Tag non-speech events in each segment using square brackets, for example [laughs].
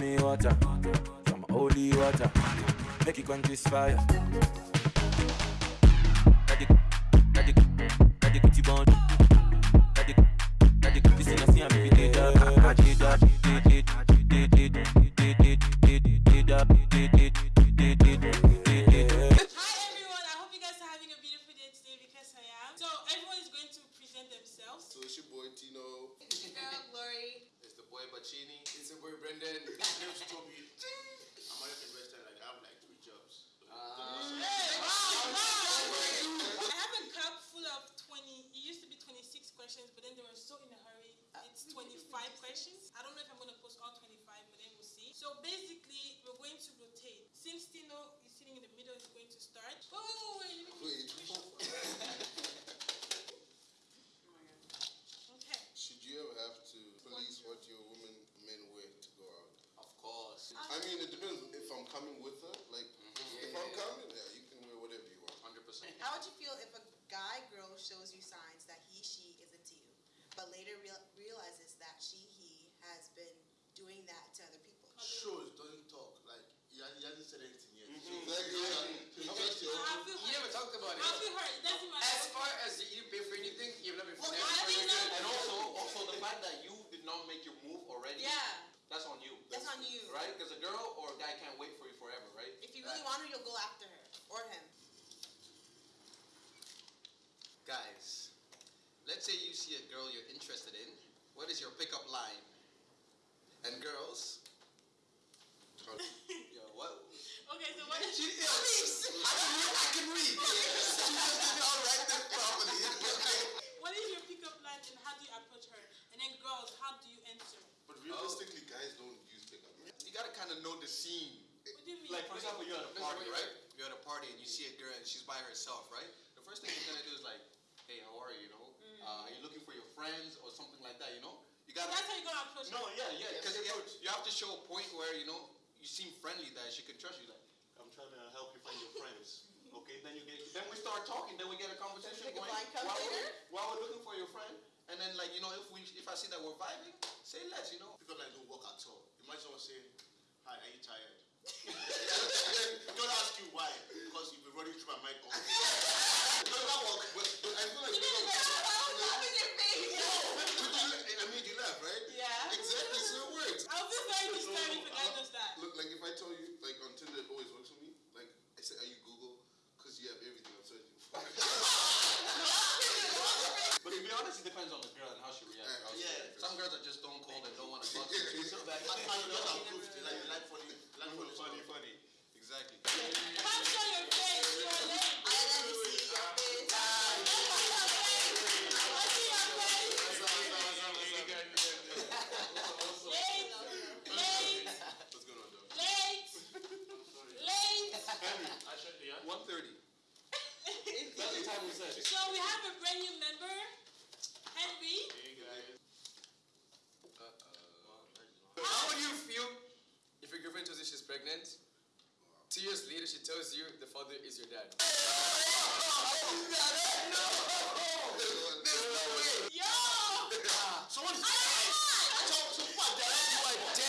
Me water, some holy water. Make it quench this fire. Girl you're interested in. What is your pickup line? And girls, [laughs] Yo, what? Okay, so what is she is. I can read. I can read. [laughs] [laughs] She just did not write this properly. What is your pickup line and how do you approach her? And then girls, how do you answer? But realistically, guys don't use pickup. You gotta kind of know the scene. What do you mean? Like, for example, you're at a party, right? You're at a party and you see a girl and she's by herself, right? The first thing you're gonna do is like, hey, how are you? You know, uh, are you looking for your friends or something like that? You know, you gotta. that's how you're gonna approach No, yeah, yeah. Because Because you, you have to show a point where you know you seem friendly that she can trust you. Like, I'm trying to help you find your friends. [laughs] Okay, then you get, then we start talking, then we get a conversation Pick a going. line come while, we're, while we're looking for your friend. and then like you know if we if I see that we're vibing, say less. You know. Because like don't work at all. Imagine someone saying, "Hi, are you tired?" [laughs] don't ask you why, because you've been running through my mind all day. [laughs] No, that work. But, but I feel like pickup. in your face. But you, I mean, you laugh, right? Yeah. Exactly. So it works. I'll feel very disturbed if a guy does that. Look, like if I tell you, like on Tinder, it always works for me. Like I say, are you Google? Because you have everything I'm searching for. But to be honest, it depends on the girl and how she reacts. How she Yeah. reacts. Some girls are just stone cold and don't want to talk to Yeah, you. yeah. So that- And and you just approved it. Like you like funny, you like funny, funny, stuff. funny. Exactly. Capture your face, you're late. I let me see your face. Let's see your face. Late, late, What's going on, dog? late, late. One thirty. That's the time we said. So we have a brand new member, Henry. Hey guys. How would you feel if your girlfriend tells you she's pregnant? Two years later, she tells you the father is your dad. Yo! Someone is dying. So,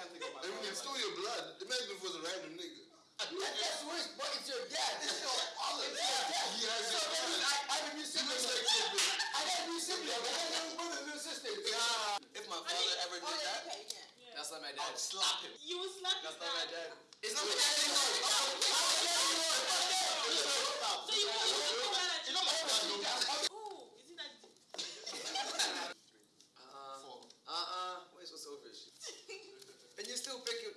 can't think of my I mean, it's still your blood. Imagine if it was a random nigga. That's worse, but it's your dad. This is your father. It's your dad. He has So it. that means I, I have a new sibling. I got a new sibling. I got a new brother, new sister. If my father ever Oh, did yeah, that, okay, yeah. that's not my dad. slap him. You will slap That's his not my dad. dad. It's not my dad anymore. [laughs] Oh, I'm my dad anymore. Fuck that. So you will you will come out you know my dad don't Ooh, is it that deep? Uh, Four. uh-uh. Why so selfish? and you still pick it.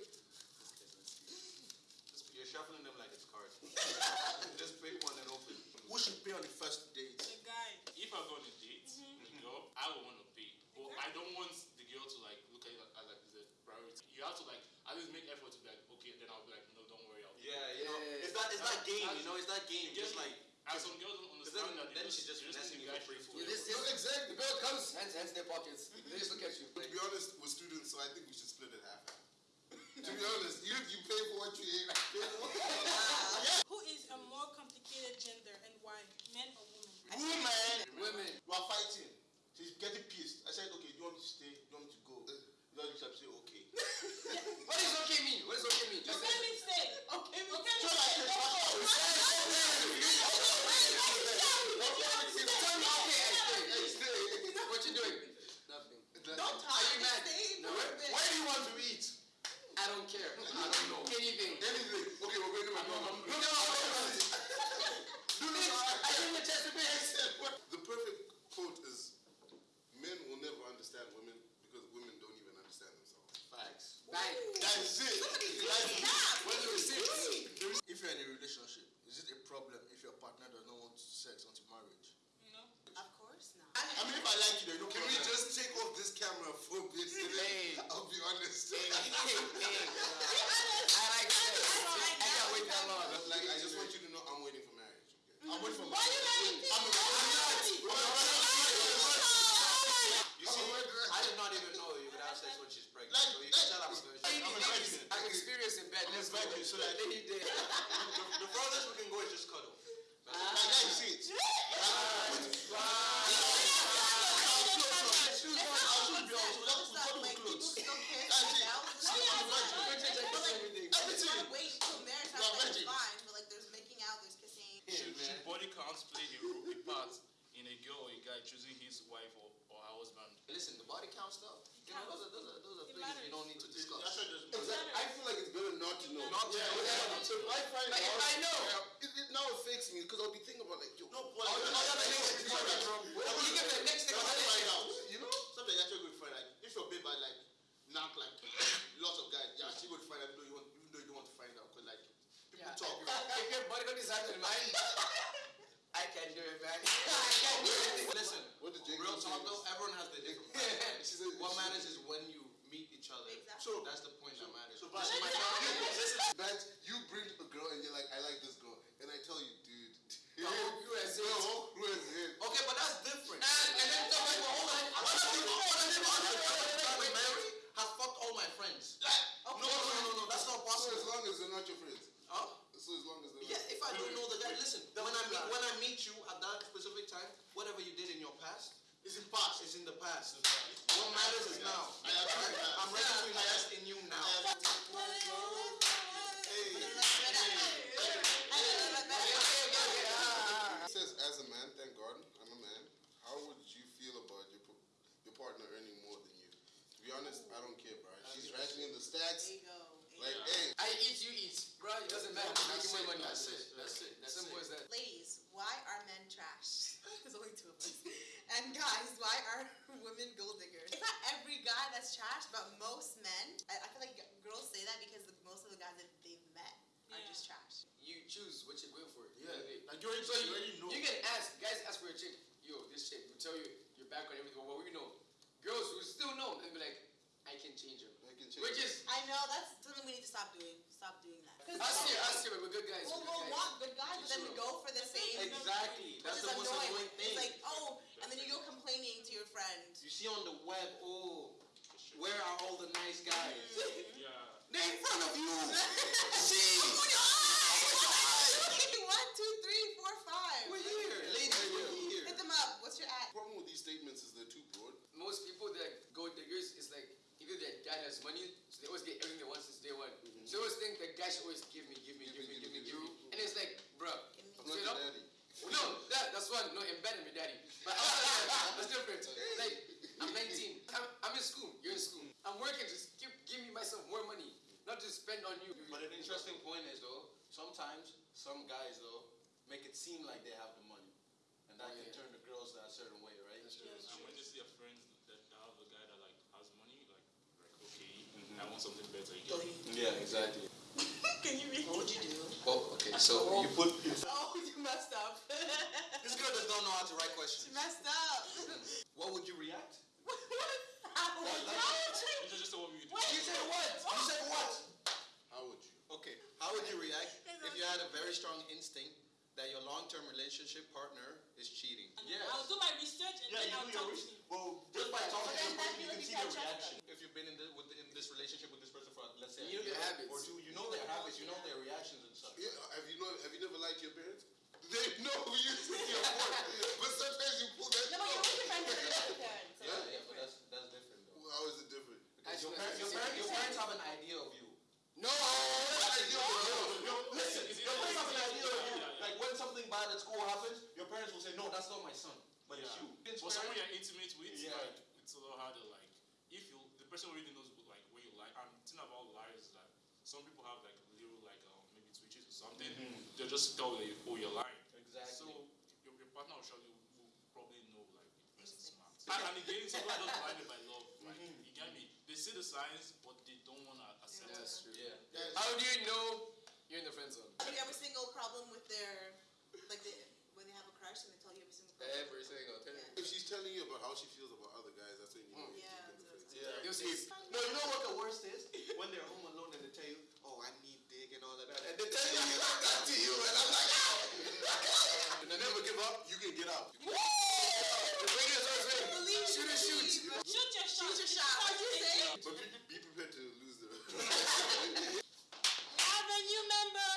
You're shuffling them like it's cards. [laughs] Just pick one and open. Who should pay on the first date? The guy. If I go on a date with a girl, I would want to pay. But I don't want the girl to like look at it as like the priority. You have to like at least make effort to be like, okay, then I'll be like, no, don't worry, I'll Yeah, you know, Yeah. it's that, it's that game, you know, it's that game. Just Just like, and some girls don't understand then- that then just, she just they finessing you the guy for free food. pay. This, No, exactly. the bill comes, hands, hands in their pockets. They just look at you. To be honest, we're students, so I think we should split it half. To be honest, you you pay for what you ain't pay for. Who is a more complicated gender and why? Men or women? Woman, Women. you are fighting. She's getting pissed. I said, okay, do you want me to stay? Do you want me to go? You just looked at me and said, okay. [laughs] What does okay mean? What does okay mean? Just Okay, me stay. Okay, me stay. So like, it's not- Tell me okay, I stay. What you doing? Nothing. Don't talk, Are you mad? stay No, for a where, bit. Where do you want to eat? I don't care. I don't know. Anything. Anything. Okay, we're going to McDonald's. No, no, Do this. I give you a chance to pay. The perfect quote is men will never understand women because women don't even understand themselves. Facts. Bang. That is it. Somebody That is say it. that. When the receipts. Please. If you're in a relationship, is it a problem if your partner does not want sex until marriage? No. Of course not. I mean, if I like you, then no Can we problem. just take off this camera for a bit? Hey. I'll be honest. Hey, hey, hey. I like sex. I can't wait that long. like, I just want you to know I'm waiting for marriage. Okay? I'm waiting for Why Listen, the stuff, you know, those are, those are, those are It things you don't need to discuss. Exactly. I feel like it's better not to know. Not to yeah, know. yeah. So if I find But if I know, it, it now affects me because I'll be thinking about like, yo, No, but you know, another that's thing is like- different. you give the next thing. But how do you find out? you know? Something actually good find like if your babe had like knock like lots of guys, you're actually going to find out even though you want even though you don't want to find out because like people Yeah. talk. [laughs] If your body got design in mind, I can do it, man. [laughs] I can do it. Listen, What did Jake real say? talk though, everyone has their different plans. She said- What she- matters is when you meet each other. Exactly. So that's the point that matters. so This but- is my family. That you bring a girl and you're like, I like this girl, and I tell you, dude. Oh, who has it? No, who has it? Okay, but that's different. And, and then tell me, well, hold on. What if you- what if you- what if you trying to marry have fucked all my friends? No, no, no, no, no, that's not So as possible. long as they're not your friends. Huh? So as long as they're Yeah, not. if I don't know the guy, listen. When I meet when I meet you at that specific time, whatever you did in your past It's in past. is in the past. What matters is now. I agree with that. I'm ready to invest in you now. It says, as a man, thank God, I'm a man. How would you feel about your p- your partner earning more than you? To be honest, I don't care, bro. She's writing in the stats. Like, hey, I eat, you eat. Bro, it doesn't matter. That's Making it, my money. that's it, that's it, that's Simple it. as that. Ladies, why are men trash? There's only two of us. And guys, why are women gold diggers? It's not every guy that's trash, but most men. I, I feel like girls say that because the, most of the guys that they've met are Yeah. just trash. You choose what you're going for. Yeah, Like, like you already, So you you, already know. you get asked, guys ask for a chick. Yo, this chick will tell you your background, everything. Well, what we know. Girls who still know and be like, I can change her. I can change. Which is, I know that's something we need to stop doing. Stop doing that. ask here, ask here, we're good guys. We'll, we're we'll good guys. want good guys, but then we go for the same. Exactly. That's is the most annoying. annoying thing. It's like, oh, and then you go complaining to your friend. You see on the web, oh, where are all the nice guys? Mm-hmm. Yeah. They're in front of you. [laughs] See? One, two, three, four, five. We're here, ladies. We're here. Hit them up. What's your ad? The problem with these statements is they're too broad. Most people that go diggers is like either their dad has money, so they always get everything they want since day one. Mm-hmm. So they always think that guys should always give me, give me, give me, give me, give me. And it's like, bruh, I'm not straight your up. daddy. No, that, that's one. No, embedded me, daddy. But outside that, that's different. Like, I'm 19. I'm, I'm in school. You're in school. I'm working. Just give, give me myself more money, not to spend on you. But an interesting point is though, sometimes some guys though make it seem like they have the money, and that Oh, can yeah. turn the girls that certain way, right? And when they see a friend that have a guy that like has money, like, like okay, I want something better. You get me? Yeah, exactly. [laughs] Can you read? What would you do? Oh, okay. So you put. [laughs] Oh, you messed up. [laughs] This girl does not know how to write she questions. messed up. What would you react? What? How would you? It's just what we do. You said what? You said what? How would you? Okay, how would you react if you had a very strong instinct that your long-term relationship partner is cheating. Yeah. I'll do my research and yeah, then I'll talk to you. Well, just by talking to person, you can see their reaction. If you've been in, the, with, in, this relationship with this person for, let's say, you know their habits. or two, you know their habits, you know their reactions and stuff. Yeah, have you, know, have you never liked your parents? [laughs] They know you see your work, but sometimes you pull that. No, but you're with your parents. Yeah, yeah, but that's that's different though. How is it different? Because your, parents, your, parents, your parents have an idea of you. Say, no, that's not my son, but it's you. It's For someone you're intimate with, Yeah. like it's a lot harder. Like if you the person already knows like where you lie. And the thing about lies is that some people have like little like um, maybe twitches or something. They'll just tell you oh you're lying. Exactly. So your, your partner will surely will, will probably know like the person's smart. And, and again, some people just blinded by love. Like you get me? They see the signs, but they don't want to accept it. That's true. Yeah. How do you know you're in the friend zone? Do you every single problem with their, like they, when they have a crush and they tell you every single problem? Every single thing. Yeah. If she's telling you about how she feels about other guys, that's when you know Yeah, you're deep in the that's- Yeah. They'll say, No, you know what the worst is? [laughs] When they're home alone and they tell you, oh, I need dick and all of that. And they tell you like that to you, and I'm like, ah! And never give up, you can get out. the radio starts ringing. Believe Shoot me, and shoot. believe. Shoot your shot. Shoot your shot. What'd you say? But be, be prepared to lose the. We have a new member.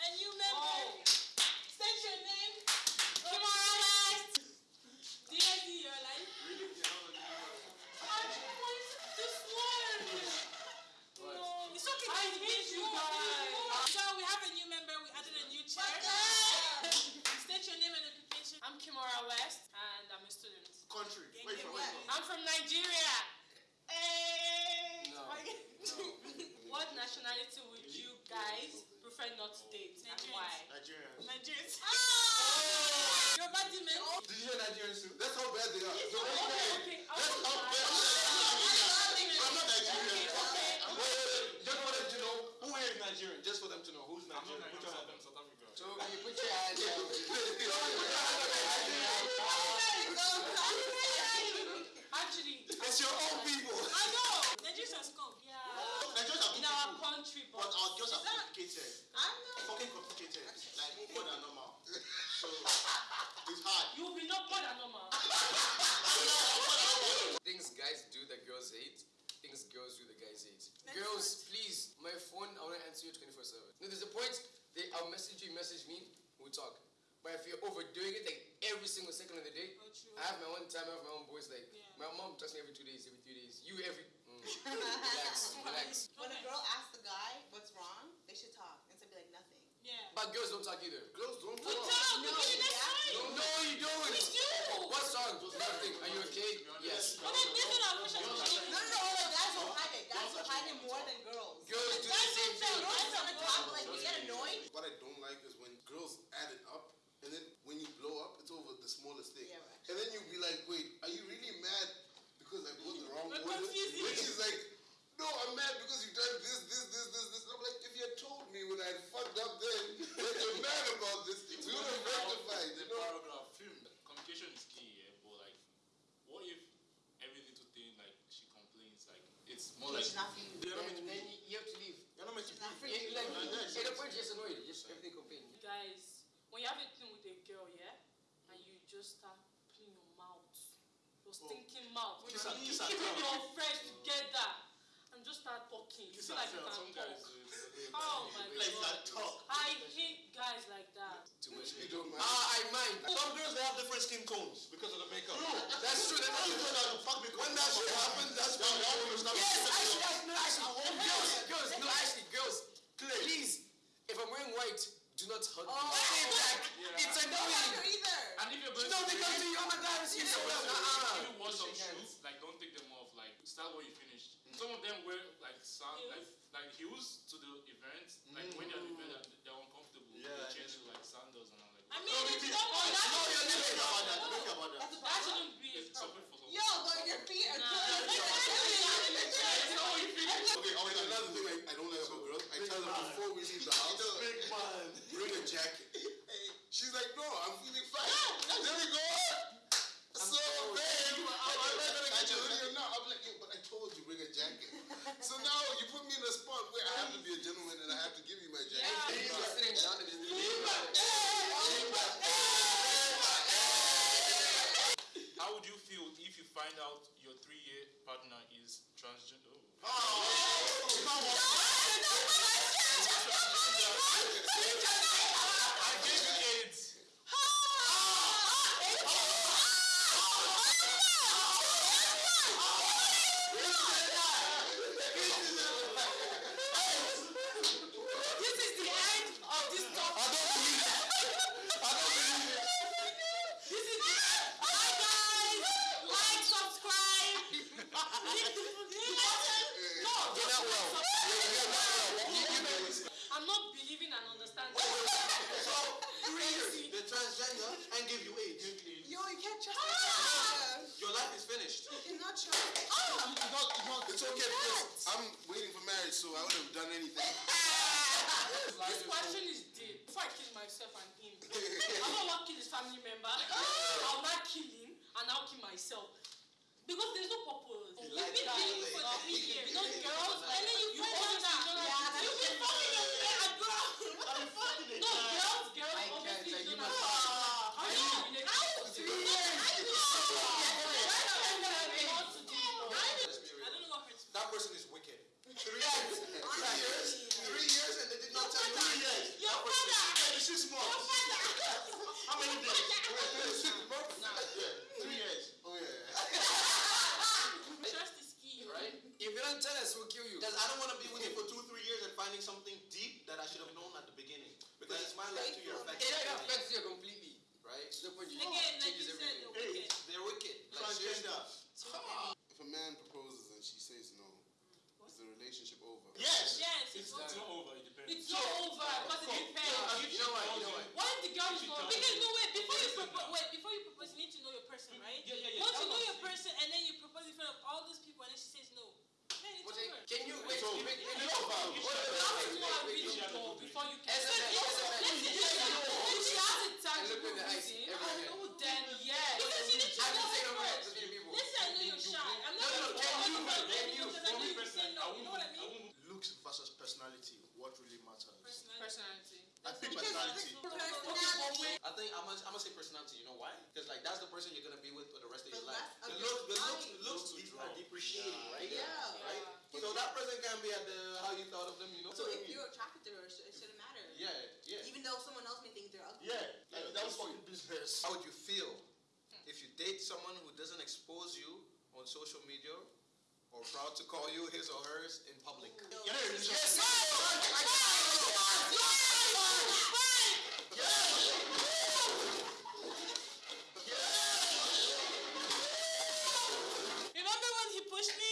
A new member. State your name. Kimara West. DSD, you're alive. This one. No, it's okay. I hate you guys. So we have a new member. We added a new chair. State your name and occupation. I'm Kimora West, and I'm a student. Country. Where you from? Where you from? I'm from Nigeria. Hey! No. What nationality would you guys prefer not to date, and why? Nigerian. Nigerians. Ah! Your body man. Did you hear Nigerians too? That's how bad they are. So Okay, that's bad. okay. I That's won't how lie. bad they are. I'm not Nigerian. Okay, okay. Wait, wait, wait. Just for them to know, who here is Nigerian? Just for them to know, who's I'm not Nigerian? like Put your South, hand up. South Africa. So you put your hand down. Actually, It's your own people. I know. Nigerians scum. yeah. Nigerians are In our country, but but our girls are complicated. I'm not. Fucking complicated. Like more than normal. So it's hard. you will be not more than normal. Things guys do that girls hate. Things girls do that guys hate. Girls, please, my phone, I want to answer you 24 7. No, there's a point, they, I'll message you, message me, we'll talk. But if you're overdoing it, like every single second of the day, Oh, true. I have my own time, I have my own boys. Like, Yeah. my mom texts me every two days, every three days. You every. Mm, [laughs] relax, relax. When a girl asks the guy what's wrong, they should talk instead of be like nothing. Yeah. But girls don't talk either. Girls don't We talk. talk. We No, you next yeah. time. No, you don't. We do. What song? Nothing. Are you okay? Yes. But then this is our question. No, no, no, like guys will hide it. Guys will hide it more than girls. Girls do the Guys same don't thing. Girls want to talk, like we get annoyed. What I don't like is when girls add it up, and then when you blow up, it's over the smallest thing. Yeah, right. And then you'll be like, wait, are you really mad because I put the wrong We're order? confusing. Which is like, no, I'm mad because you done this, this, this, this, this. And I'm like, if you had told me when I had fucked up then that you're mad about this, we would have rectified, The you know? paragraph film. Communication is key, yeah. But like, what if every little thing like she complains, like it's more like It's not for you. You're not meant And to be. then you, you have to leave. You're not meant to It's not for be. you. Yeah, like, Yeah, yeah, at a point, you're just annoyed. Just everything complain. Guys, when you have a thing with a girl, yeah, and you just start playing your mouth, your stinking mouth, Kiss and- kiss and tell. your friends together, and just start talking. You feel like you tell. can talk. guys. do it. Oh my Like god. talk. I hate guys like that. Too much. You don't mind. Ah, I mind. Some girls they have different skin tones because of the makeup. That's true. How you That's know that the fuck makeup? When that shit happens, that's Now, now you start Yes, actually, actually, no, actually, girls, girls, no, actually, girls, please, if I'm wearing white, do not hug oh, me. Stay back. It's Don't annoying. hug her either. And if you're going No, to they come to you, oh my god, it's you so well. If you wash some shoes, like don't take them off. Like start what you finished. Mm. Some of them wear like sand, like like heels to the event. Like when they're at the event, mm. they're, they're uncomfortable. Yeah, they change to like sandals and I'm like. I mean, No, it's maybe- not oh, No, you're that. not thinking about that. Don't about that. That's a That problem. shouldn't be a problem. for some. Yo, but your feet are Nah. good. Okay, oh, and another thing I, I don't like about girls, I tell them done anything. [laughs] This question is dead. Before I kill myself and him, I don't want to kill his family member. [laughs] I'll not kill him and I'll kill myself. Because there's no purpose. You've been that. dating for three [laughs] years. You know, girls, And then you you find always out that you've been fucking your friend, bro. What the fuck? No, girls, girls, I can't, obviously like, don't you have must- How do you relate? three years. What to do? Let's be I real. don't know what hurts. That person is wicked. Three years. Three years. Three years and they did not tell you. Three years. Your father! Six months. How many days? Three years. Oh yeah. Trust is key. Right? If you don't tell us, we'll kill you. Because I don't want to be with you for two, three years and finding something deep that I should have known at the beginning. Because it's my life to your It effect. affects you completely. Right? To the point you Again, like you changes said, everything. they're wicked. They're wicked. Like, seriously. Transgender. If a man proposes and she says no, is the relationship over? Yes. Yes, It's, it's it's over. not over, it depends. It's not over because it depends. You know what? You know what? What if the girl is not? Because no wait, before you propose, wait, before you propose, you need to know your person, right? Yeah, yeah, yeah. Once you That know was your it. person and then you propose in front of all those people and then she says no, then it's What's it? over. Can you wait? So, wait, wait, you wait, know about- wait, You have to wait, know a wait, reason she has to for agree. before you can. SMN, SMN. If she has a And tangible look in the eyes, reason, everyone. then yes. Because you need to I'm know just saying her over first. to the people. Listen, I know you're shy. I'm not No, no, gonna can propose you, in front of can people you, because I for know me you say personally, no. I You know what I wouldn't- mean? Looks versus personality. What really matters? Personality. Personality. I think personality. Personality. I think I'm gonna, I'm gonna say personality. You know why? Because like that's the person you're gonna be with for the rest of The your life. rest of The your look, the look, life. looks de- are depreciating, right? Yeah. Right. So that person can be at the how you thought of them. You know. So if you're attracted to her, it shouldn't matter. Yeah, yeah. Even though someone else may think they're ugly. Yeah. Like, that was fucking business. How would you feel hmm. if you date someone who doesn't expose you on social media or proud to call you his or hers in public? Yeah, it's just- Remember when he pushed me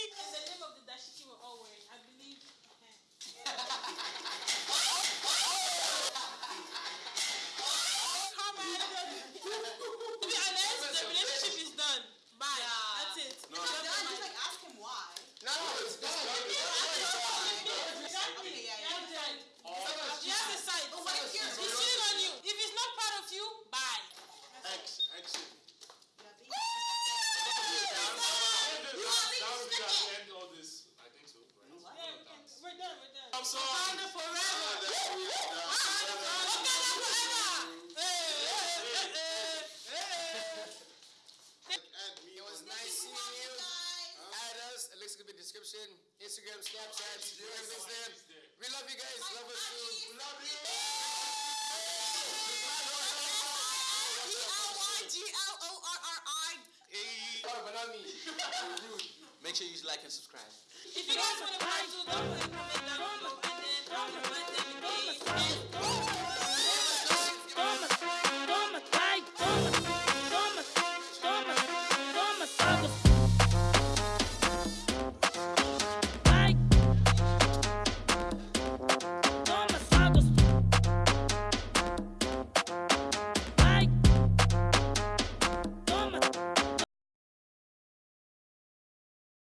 Make sure you like and subscribe. If you guys want to don't forget to comment down below and then